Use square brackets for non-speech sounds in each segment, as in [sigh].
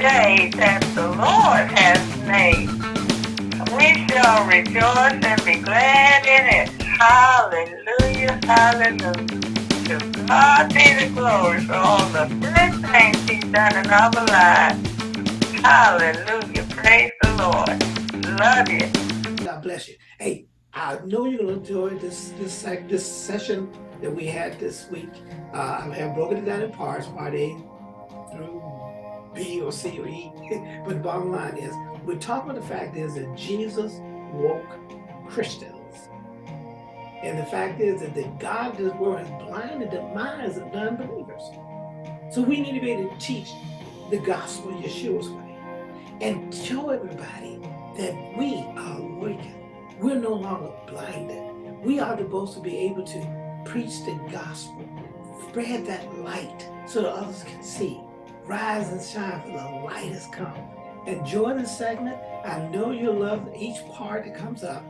day that the Lord has made. We shall rejoice and be glad in it. Hallelujah, hallelujah. To God be the glory for all the good things he's done in our lives. Hallelujah, praise the Lord. Love you. God bless you. Hey, I know you're going to enjoy this this this session that we had this week. Uh, I have broken it down in parts, part A through B or C or E. [laughs] but the bottom line is, we're talking about the fact is that Jesus woke Christians. And the fact is that the God of this world has blinded the minds of non-believers. So we need to be able to teach the gospel Yeshua's way and show everybody that we are awakened. We're no longer blinded. We are supposed to be able to preach the gospel, spread that light so that others can see. Rise and shine for the light has come. Enjoy this segment. I know you'll love each part that comes up.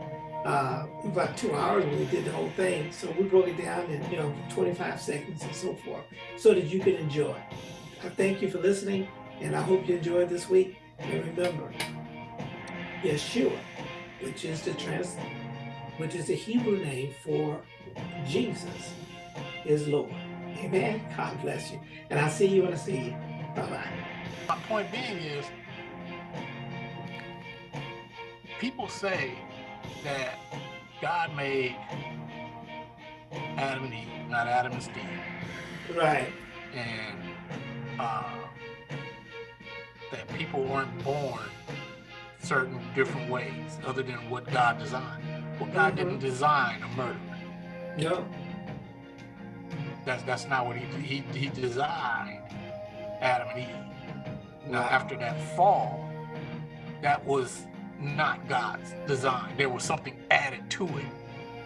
Uh, about two hours we did the whole thing. So we broke it down in, you know, 25 seconds and so forth so that you can enjoy. I thank you for listening and I hope you enjoyed this week. And remember, Yeshua, which is the trans, which is the Hebrew name for Jesus, is Lord. Amen. God bless you. And I'll see you when I see you. My point being is, people say that God made Adam and Eve, not Adam and Steve. Right. And uh, that people weren't born certain different ways other than what God designed. Well, God mm -hmm. didn't design a murder. No. That's that's not what he he he designed Adam and Eve. Now after that fall, that was not God's design. There was something added to it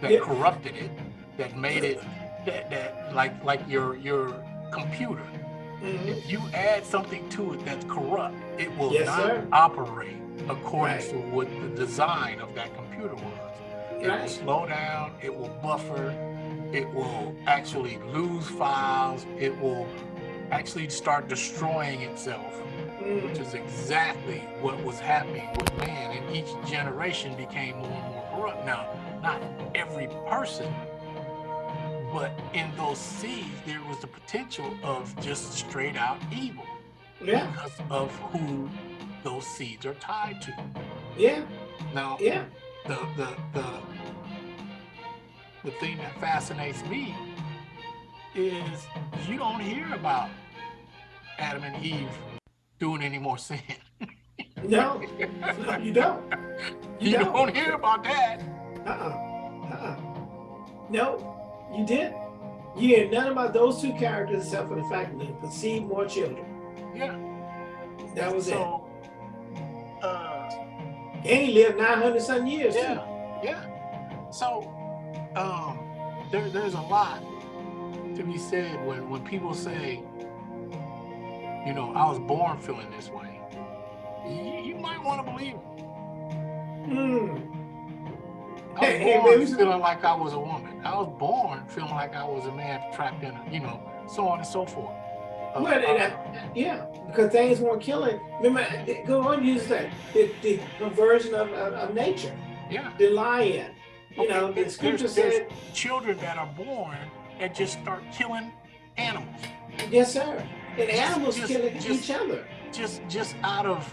that yeah. corrupted it, that made it that that like like your your computer. Mm -hmm. If you add something to it that's corrupt, it will yes, not sir. operate according right. to what the design of that computer was. It right. will slow down, it will buffer, it will actually lose files, it will actually start destroying itself, which is exactly what was happening with man. And each generation became more and more corrupt. Now, not every person, but in those seeds, there was the potential of just straight out evil yeah. because of who those seeds are tied to. Yeah. Now, yeah. The the the the thing that fascinates me is you don't hear about Adam and Eve doing any more sin. no, no, you don't. You, you don't. don't. hear about that. Uh-uh. Uh-uh. No, you did. You hear none about those two characters except for the fact that they conceived more children. Yeah. That was so, it. Uh, and he lived 900 some years yeah, too. Yeah. So um, there, there's a lot to be said when, when people say, you know, I was born feeling this way. You, you might want to believe it. Hmm. I was hey, born hey, feeling like I was a woman. I was born feeling like I was a man trapped in, a, you know, so on and so forth. Uh, well, uh, yeah, because things weren't killing. Remember, go on, you that the, the conversion of, of, of nature. Yeah. The lion. You okay, know, the scripture said children that are born and just start killing animals. Yes, sir. And animals just, killing just, each other. Just just out of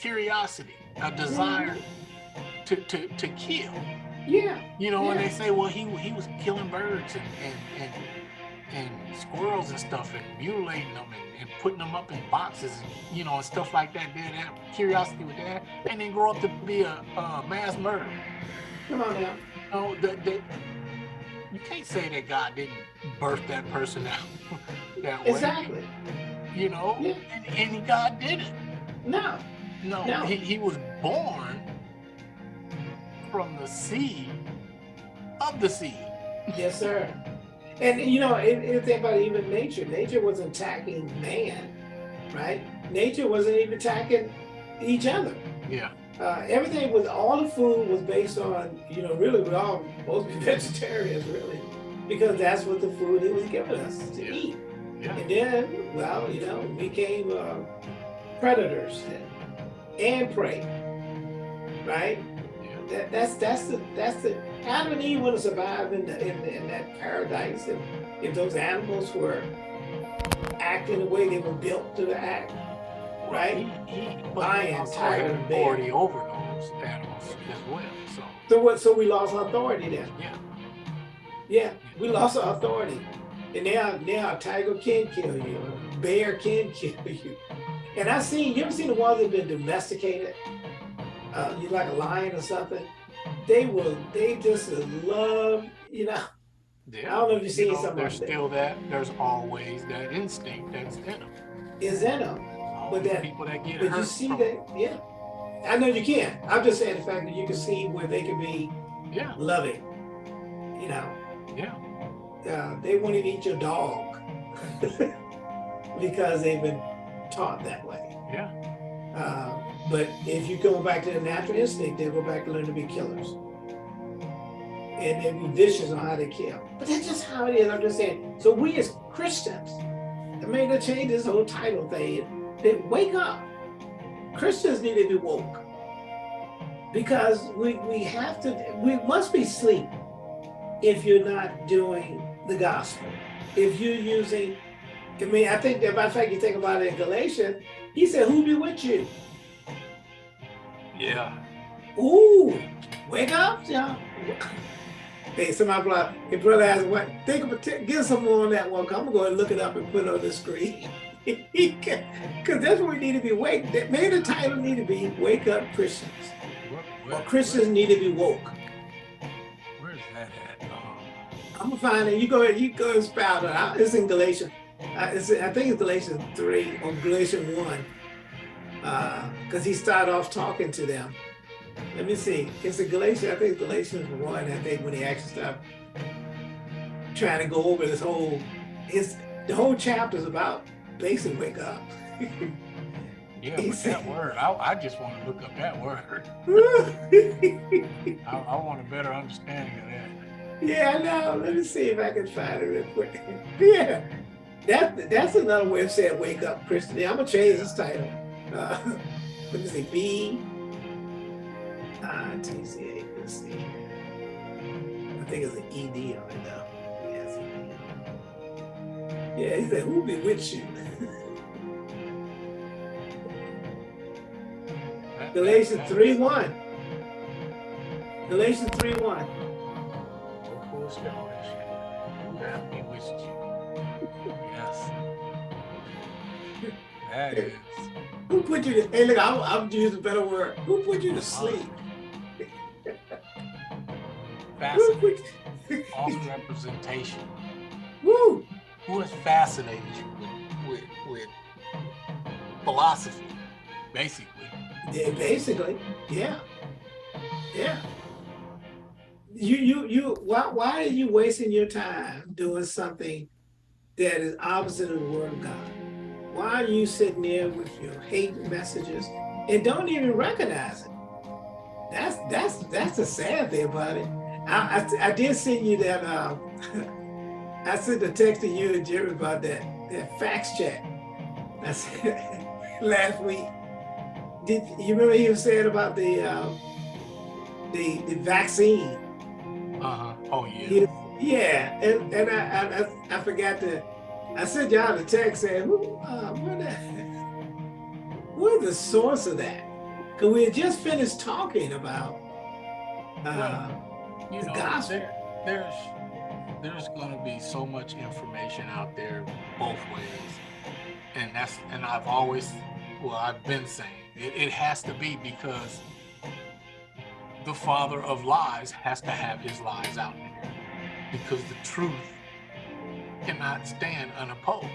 curiosity, a desire to, to, to kill. Yeah. You know, yeah. when they say, well, he he was killing birds and, and, and and squirrels and stuff and mutilating them and, and, putting them up in boxes, you know, and stuff like that. They have curiosity with that, and then grow up to be a, a mass murderer. Come on now. No, the, the, you can't say that God didn't birth that person out [laughs] that way. Exactly. You know, yeah. and, and God didn't. No. No, no. He, he was born from the seed of the seed. Yes, sir. And you know, if think about even nature, nature wasn't attacking man, right? Nature wasn't even attacking each other. Yeah. Uh, everything was all the food was based on you know really we all be [laughs] vegetarians really because that's what the food he was giving us to yeah. eat yeah. and then well you know we came uh, predators and prey, right? Yeah. That, that's that's the that's the Adam and Eve would have survived in, the, in, in that paradise if, if those animals were acting the way they were built to act, right? He, he, but Lion, he also tiger, had authority over those animals as well. So So what? So we lost authority then. yeah, Yeah, we lost our authority, and now now a tiger can kill you, a bear can [laughs] kill you. And I seen you ever seen the ones that been domesticated? Uh, you like a lion or something? They will. They just love. You know. yeah. I don't know if you've seen you know, something There's like that. still that. There's always that instinct that's in them. Is in them. All these that- people that get But you see that, yeah. I know you can. I'm just saying the fact that you can see where they can be Yeah, loving. You know, yeah. uh, they won't even eat your dog [laughs] because they've been taught that way. Yeah. Uh, but if you go back to the natural instinct, they'll go back to learn to be killers. And they'll be vicious on how they kill. But that's just how it is. I'm just saying. So we as Christians, I mean, to change this whole title thing, wake up. Christians need to be woke. Because we, we have to, we must be asleep if you're not doing the gospel. If you're using, I mean, I think that, matter of fact, you think about it in Galatians, he said, who be with you? Yeah. Ooh, wake up, y'all. Hey, somebody like, hey, brother asked, what, think of give some more on that one. I'm going to go and look it up and put it on the screen. [laughs] Because [laughs] that's what we need to be awake. That- Maybe the title need to be Wake Up Christians. Where, Or where, Christians need to be woke. where's that at? Um, I'm gonna find it. You go, you go and spout it out. It's in Galatians. Uh, it's, I think it's Galatians three or Galatians one, because he started off talking to them. Let me see. It's in Galatians. I think Galatians one. I think when he actually started trying to go over this whole, his the whole chapter is about basically wake up. yeah, but that word, I, I just want to look up that word. [laughs] I, I want a better understanding of that. Yeah, I know. Let me see if I can find it real quick. [laughs] Yeah, that that's another way of saying "wake up, Christian." I'm gonna change this title. Uh, let me see. B I T C A. Let's see. I think it's an E D on it though. Yeah, he said, "Who be with you?" Galatians that- three one. Galatians three one. Full establishment. Who hath you? Yes. That is. Who put you to? Hey, look, I'm, I'm using a better word. Who put you to sleep? Who Fascinating. False representation. Who has fascinated you with, with, with philosophy, basically? Yeah, basically, yeah, yeah. You, you, you. Why, why are you wasting your time doing something that is opposite of the word of God? Why are you sitting there with your hate messages and don't even recognize it? That's that's that's the sad thing about it. I I, I did send you that. Um, [laughs] I sent a text to you and Jerry about that that fax check. I said [laughs] last week. Did you remember he was saying about the um, the the vaccine? Uh huh. Oh yeah. He- yeah, and, and I, I I- I forgot to. I sent y'all a text saying, "Who, uh, what the, [laughs] what is the source of that?" Because we had just finished talking about uh, you the know, gospel. there, there's there's going to be so much information out there both ways, and that's and I've always, well, I've been saying it, it has to be because the father of lies has to have his lies out there because the truth cannot stand unopposed.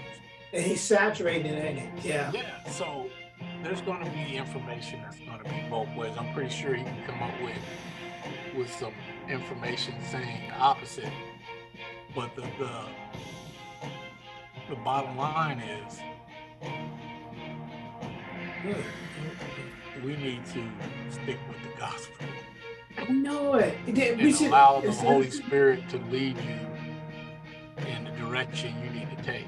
and he's saturated in it. Yeah, Yeah, so there's going to be information that's going to be both ways. I'm pretty sure he can come up with with some information saying the opposite. But the the, the bottom line is we need to stick with the gospel I know it. It did- We should allow the Holy Spirit to lead you in the direction you need to take.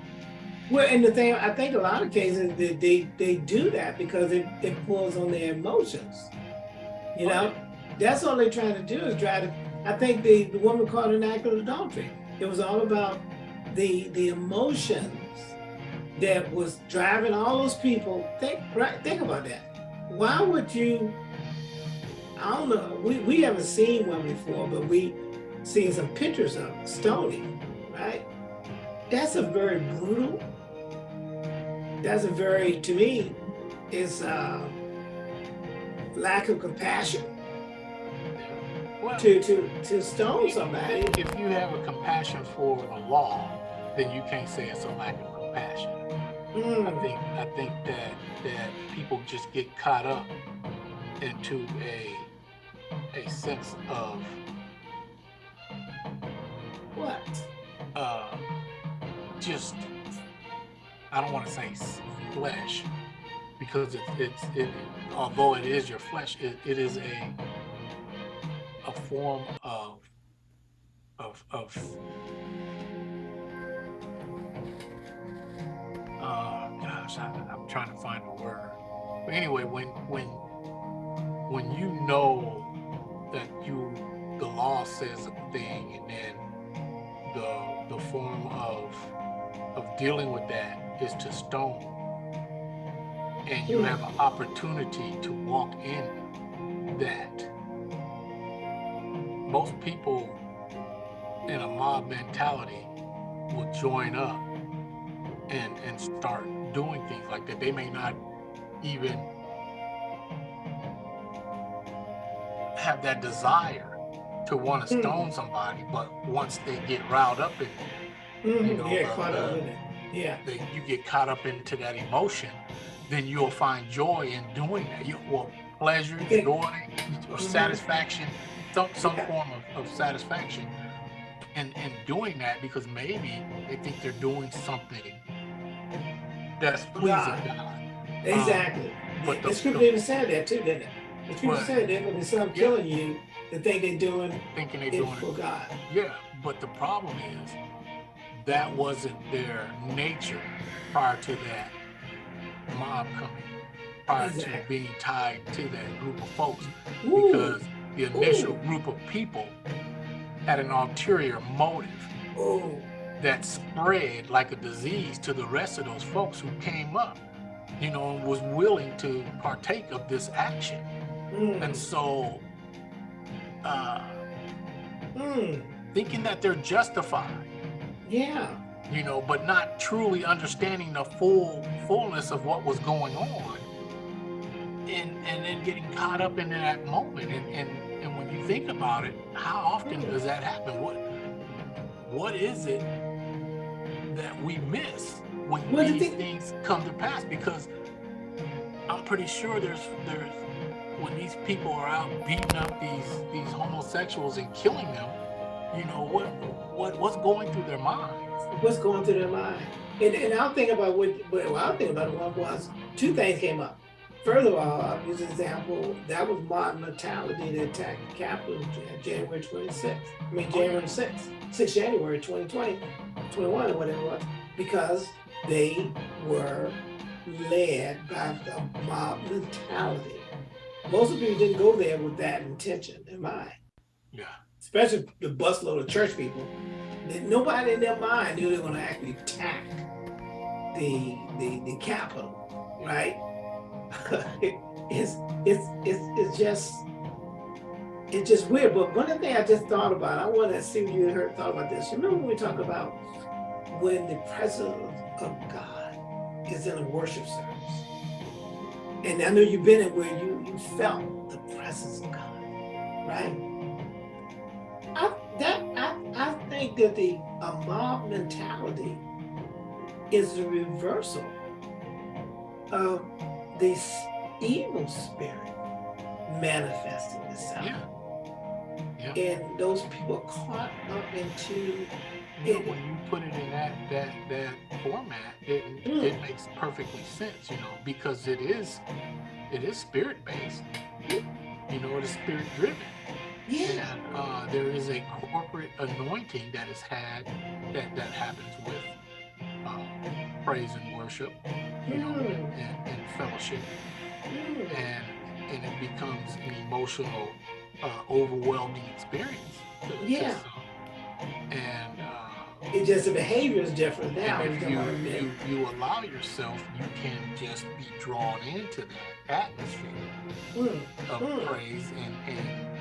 Well, and the thing, I think a lot of cases they they, they do that because it, it pulls on their emotions. You know, that's all they're trying to do is try to. I think the, the woman caught an act of adultery. It was all about the the emotions that was driving all those people. Think right. Think about that. Why would you? I don't know. We we haven't seen one before, but we seen some pictures of stoning, right? That's a very brutal. That's a very, to me, is uh, lack of compassion Well, to to to stone somebody. If you have a compassion for the law, then you can't say it's a lack of compassion. I Mm, think I think that that people just get caught up into a a sense of what? uh, just I don't want to say flesh because it's it's it although it is your flesh it, it is a form of of of uh gosh I, I'm trying to find a word but anyway when when when you know that you the law says a thing and then the the form of of dealing with that is to stone and you Hmm. have an opportunity to walk in that most people in a mob mentality will join up and and start doing things like that they may not even have that desire to want to Hmm. stone somebody but once they get riled up in it Mhm, You know, yeah, uh, uh. Yeah. that you get caught up into that emotion, then you'll find joy in doing that. You will pleasure, Okay. joy, or Mhm. satisfaction, some some form of, of satisfaction in, in doing that because maybe they think they're doing something that's pleasing God. God. Exactly. but the- the scripture even said that too, didn't it? The scripture said there's gonna be some Yeah. killing you that think they're doing Thinking they're doing for it. God. Yeah, but the problem is that wasn't their nature prior to that mob coming, prior to being tied to that group of folks. Ooh, because the initial Ooh. group of people had an ulterior motive ooh, that spread like a disease to the rest of those folks who came up, you know, and was willing to partake of this action. mm, And so, uh, mm, thinking that they're justified, yeah. you know, but not truly understanding the full fullness of what was going on, and and then getting caught up in that moment. And and and when you think about it, how often does that happen? What what is it that we miss when Well, the these thing- things come to pass? Because I'm pretty sure there's there's when these people are out beating up these these homosexuals and killing them, you know what what what's going through their minds? What's going through their mind? And, and I'll think about what, what well, I'll think about it one was two things came up. First of all, I'll use an example, that was mob mentality that attacked the Capitol on January 26th. I mean, January 6th, 6 January 2020, 21 or whatever it was, because they were led by the mob mentality. Most of people didn't go there with that intention in mind Yeah. especially the busload of church people, nobody in their mind knew they were going to actually attack the the the Capitol, right? [laughs] it's it's it's it's just it's just weird. But one of the things I just thought about, I want to see if you heard thought about this. Remember when we talk about when the presence of God is in a worship service, and I know you've been in where you you felt the presence of God, right? I that I, I think that the a mob mentality is the reversal of this evil spirit manifesting itself. Yeah. Yeah. And those people caught up into You know, when you put it in that that that format, it Mm. it makes perfectly sense, you know, because it is it is spirit based. You know, it is spirit driven. yeah, And uh, there is a corporate anointing that is had that that happens with uh, praise and worship, you know, Mm. and, and fellowship, and and it becomes an emotional, uh, overwhelming experience. Yeah. And uh, It just the behavior is different now. if you, you you allow yourself, you can just be drawn into that atmosphere Mm. of Mm. praise and and and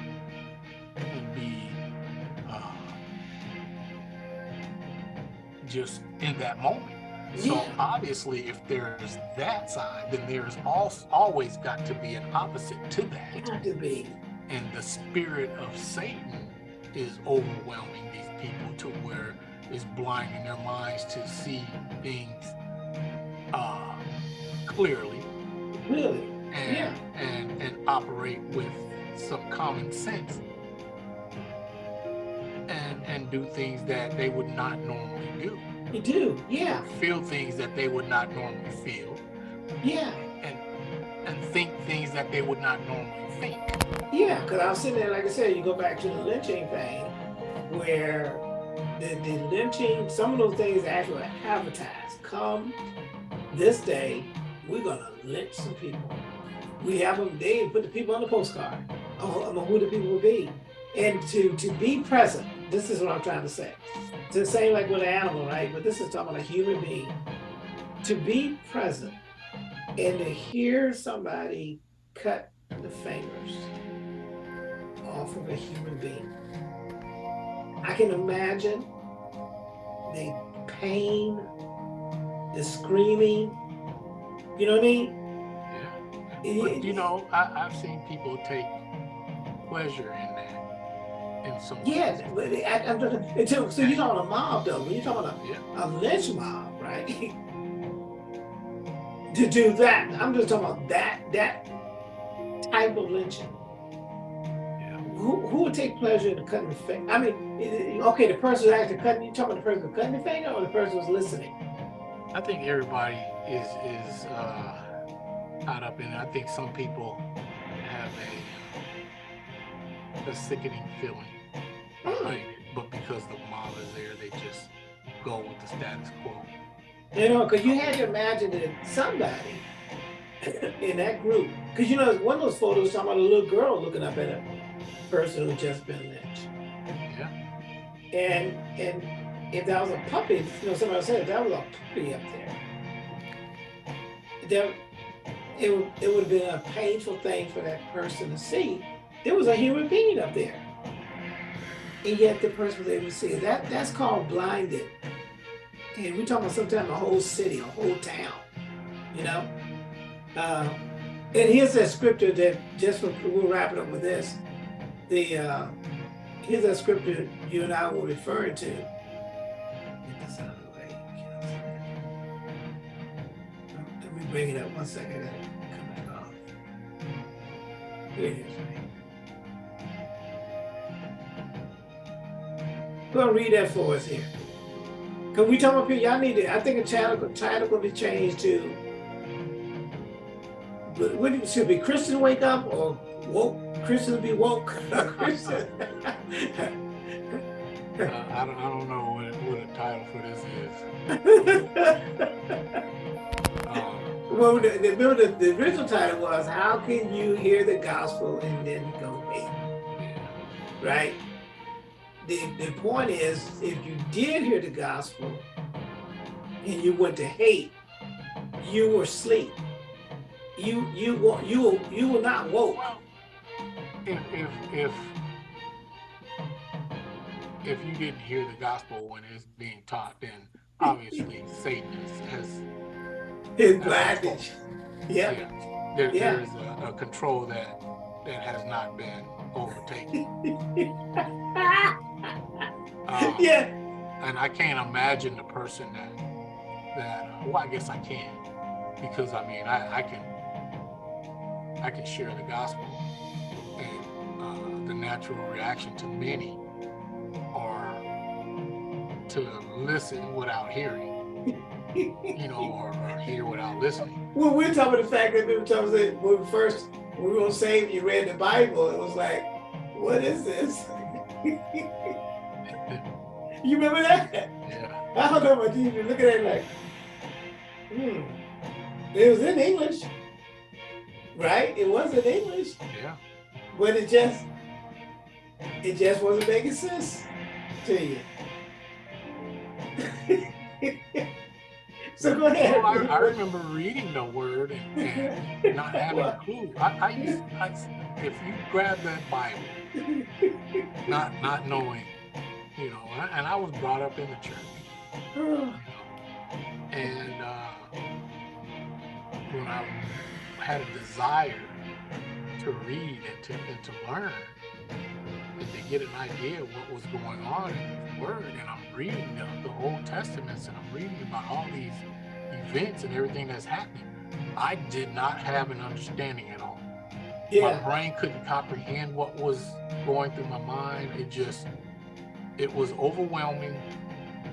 just in that moment. So obviously, if there's that side, then there's also always got to be an opposite to that. Got to be. And the spirit of Satan is overwhelming these people to where it's blinding their minds to see things uh, clearly Really. and, Yeah. and and operate with some common sense and do things that they would not normally do You do. Yeah. feel things that they would not normally feel Yeah. and and think things that they would not normally think Yeah. Because I was sitting there, like I said, you go back to the lynching thing, where the, the lynching, some of those things actually advertised. Come this day, we're gonna lynch some people. We have them. They put the people on the postcard. Oh, I know who the people will be, and to to be present. This is what I'm trying to say. To say like with an animal, right? But this is talking about a human being. To be present and to hear somebody cut the fingers off of a human being. I can imagine the pain, the screaming. You know what I mean? yeah but you know I, i've seen people take pleasure in that in some Yeah, I, I'm just- until, so you're talking a mob though. When you're talking a, yeah a lynch mob, right? [laughs] to do that, I'm just talking about that that type of lynching. yeah Who, who would take pleasure in cutting the finger? I mean, okay, the person who's actually cutting, you talking about the person cutting the finger or the person who's listening? I think everybody is is uh, caught up in it. I think some people have a, a sickening feeling behind it, but because the mob is there, they just go with the status quo. You know, because you had to imagine that somebody [laughs] in that group, because you know, one of those photos talking about a little girl looking up at a person who just been lynched. Yeah, And and if that was a puppy, you know, somebody said if that was a puppy up there, there it would it would have been a painful thing for that person to see. There was a human being up there. And yet the person was able to see it. That that's called blinded. And we're talking about sometimes a whole city, a whole town, you know? Uh, and here's that scripture that just for, we'll wrap it up with this. The uh, here's that scripture you and I were referring to. Let me bring it up one second. Here it is. Go and read that for us here. Cause we talking about people, y'all need to, I think a title, title gonna be changed to, what, what it should be Christian wake up or woke, Christian be woke? [laughs] Christian. uh, I don't I don't know what what a title for this is. [laughs] Um, Well, the, the, the, the original title was, how can you hear the gospel and then go yeah, right? The, the point is, if you did hear the gospel and you went to hate, you were asleep. You you wa- you you were not woke. Well, if if if if you didn't hear the gospel when it's being taught, then obviously [laughs] Satan has, has His blindage. Yeah. yeah, there, Yeah. there is a, a control that that has not been overtaken. [laughs] Um, yeah. and I can't imagine the person that that uh, well I guess I can because I mean I, I can I can share the gospel and uh, the natural reaction to many are to listen without hearing you know or, or hear without listening [laughs] Well, we're talking about the fact that people tell us that when we first when we were saved, you read the Bible. It was like, what is this? [laughs] you remember that? yeah I don't know about you. You at it like, Hmm. It was in English, right? It was in English, Yeah. but it just it just wasn't making sense to you. [laughs] so go ahead. Well, I, I remember reading the word and, and not having a clue. I, I used, I, if you grab that Bible, not not knowing, you know, and I, was brought up in the church, you [sighs] know, and uh, when I had a desire to read and to and to learn and to get an idea of what was going on in the Word, and I'm reading the, the Old Testaments and I'm reading about all these events and everything that's happening. I did not have an understanding at all. My brain couldn't comprehend what was going through my mind. It just, it was overwhelming.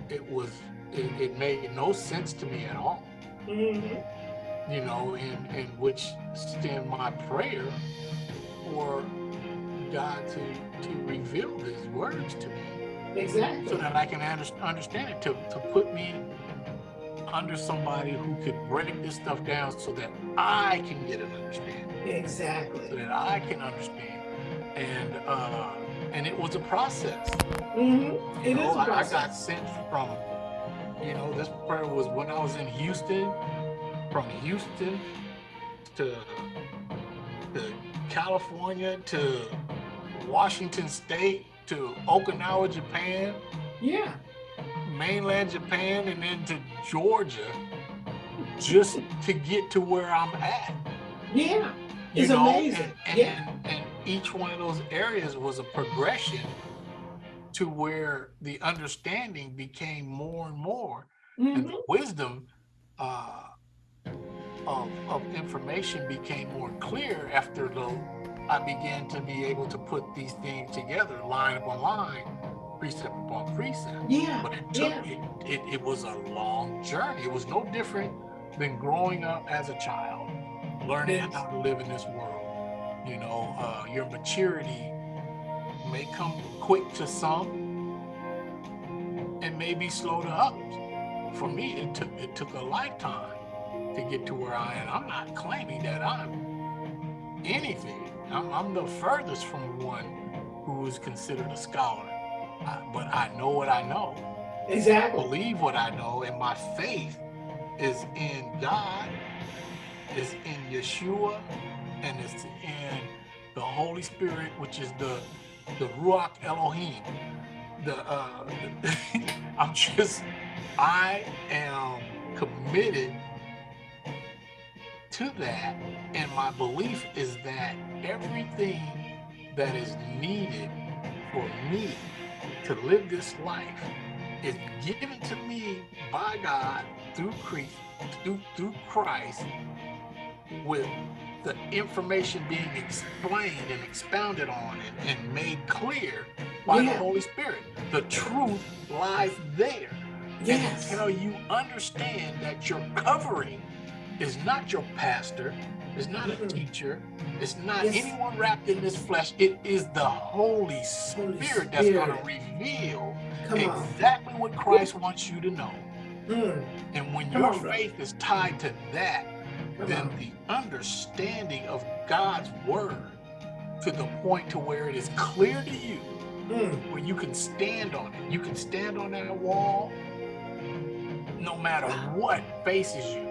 It was, it, it made no sense to me at all. Mhm. You know, in in which stem my prayer for God to to reveal His words to me, so that I can under, understand it. To to put me under somebody who could break this stuff down, so that I can get an understanding. Exactly. so Exactly. that I can understand. And uh, and it was a process. hmm You It know, is a I, I got sent from, you know, this prayer was when I was in Houston, from Houston to to California to Washington State to Okinawa, Japan, Yeah. mainland Japan, and then to Georgia, just to get to where I'm at. Yeah. you It's know, amazing. And, and, Yeah. and each one of those areas was a progression to where the understanding became more and more, and Mhm. the wisdom uh, of, of information became more clear after the I began to be able to put these things together, line upon line, precept upon precept. Yeah. But it took Yeah. it, it, it was a long journey. It was no different than growing up as a child, learning Yes. how to live in this world. You know, uh, your maturity may come quick to some and maybe slow to others. For me, it took it took a lifetime to get to where I am. I'm not claiming that I'm anything. I'm, I'm the furthest from one who is considered a scholar. I, but I know what I know Exactly. believe what I know, and my faith is in God, is in Yeshua, and it's in the Holy Spirit, which is the the Ruach Elohim. The uh, [laughs] I'm just I am committed to that, and my belief is that everything that is needed for me to live this life is given to me by God through Christ, through, through Christ, with the information being explained and expounded on and, and made clear by Yeah. the Holy Spirit. The truth lies there. Yes. And until you understand that your covering is not your pastor, is not a Mm-mm. teacher, it's not Yes. anyone wrapped in this flesh, it is the Holy Spirit that's going to reveal Come on. exactly what Christ wants you to know. Mm. And when Come your on, bro. faith is tied to that, Then the understanding of God's word to the point to where it is clear to you, Mm. where you can stand on it. You can stand on that wall no matter Wow. what faces you.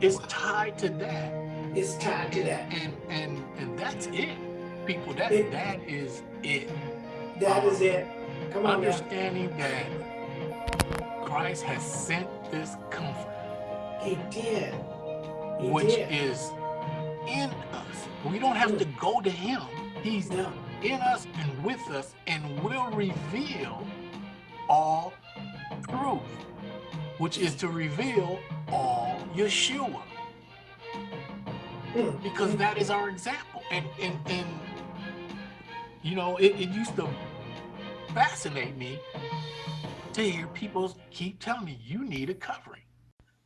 It's tied to that. It's tied to that. And and and that's it. People, that It- that is it. That is it. Come on now. Understanding that Christ has sent this comfort. He did. He which did. is in us. We don't have to go to him. He's No. in us and with us and will reveal all truth, which is to reveal all Yeshua, Mm. because that is our example. And and, and you know, it, it used to fascinate me to hear people keep telling me, you need a covering.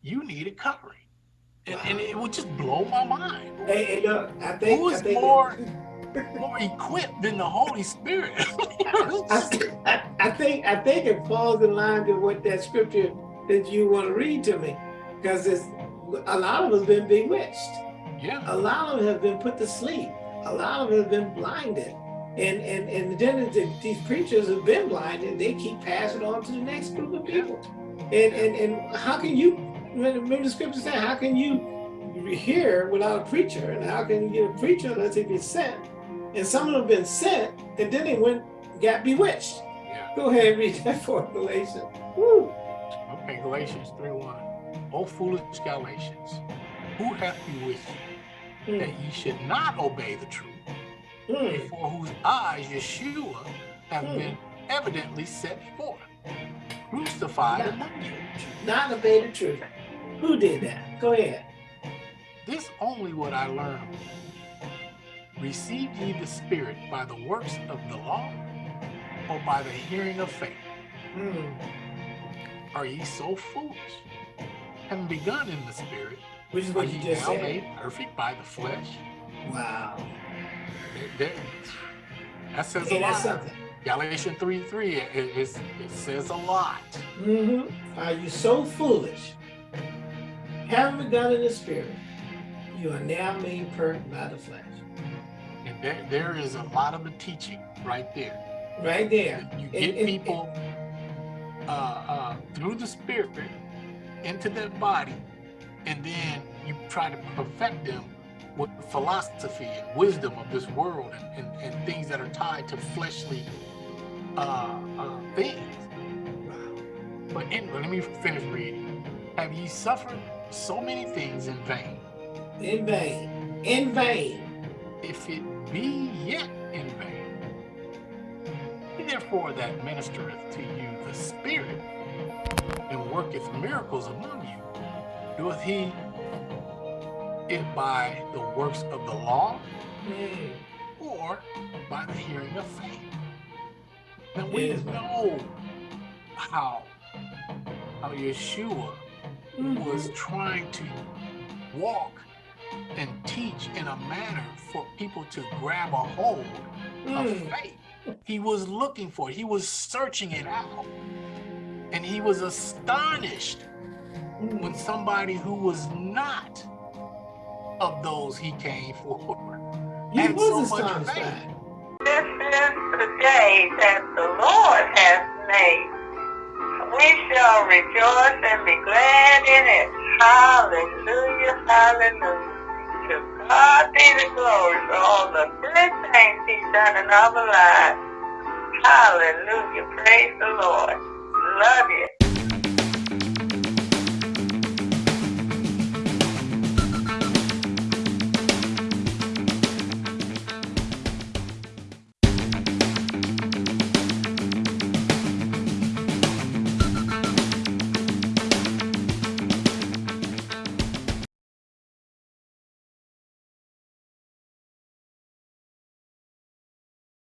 You need a covering. And, and it would just blow my mind. Hey, hey, look, I think Who I think more more equipped than the Holy Spirit? [laughs] I, I, think I think it falls in line to what that scripture that you want to read to me, because it's a lot of us have been bewitched. Yeah. A lot of them have been put to sleep. A lot of them have been blinded. And and and then the, these preachers have been blinded. They keep passing on to the next group of people. And and and how can you? Remember the scripture said, how can you hear without a preacher? And how can you get a preacher unless he be sent? And some of them have been sent, and then they went got bewitched. Yeah. Go ahead and read that for Galatians. Woo. Okay, Galatians 3 1. O foolish Galatians, who hath bewitched you, Mm, that ye should not obey the truth, mm, before whose eyes Yeshua have Hmm. been evidently set forth, crucified Yeah. among you. Not obey the truth. Who did that? Go ahead. This only what I learned. Received ye the Spirit by the works of the law, or by the hearing of faith? Mm, Are ye so foolish? Having begun in the Spirit, which is are what you just now said. made perfect by the flesh? Wow. There- there- that says Okay, a lot. something. Galatians 3 3, it, it, it says a lot. hmm Are you so foolish? Having begun in the spirit, you are now made perfect by the flesh. And there, there is a lot of the teaching right there. Right there. You get and- people uh, uh, through the spirit into their body, and then you try to perfect them with the philosophy and wisdom of this world and, and, and things that are tied to fleshly uh, uh, things. Wow. But anyway, let me finish reading. Have ye suffered so many things in vain? In vain. In vain. If it be yet in vain, he therefore that ministereth to you the Spirit and worketh miracles among you, doeth he it by the works of the law Mm, or by the hearing of faith? Now we know how how Yeshua mm, was trying to walk and teach in a manner for people to grab a hold of mm. faith. He was looking for it. He was searching it out. And he was astonished mm. when somebody who was not of those he came for. he had was so much astonished by faith. This is the day that the Lord has made. We shall rejoice and be glad in it. Hallelujah, hallelujah. To God be the glory for all the good things He's done in our lives. Hallelujah, praise the Lord. Love you.